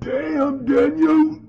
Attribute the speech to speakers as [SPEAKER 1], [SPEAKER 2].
[SPEAKER 1] Damn, Daniel!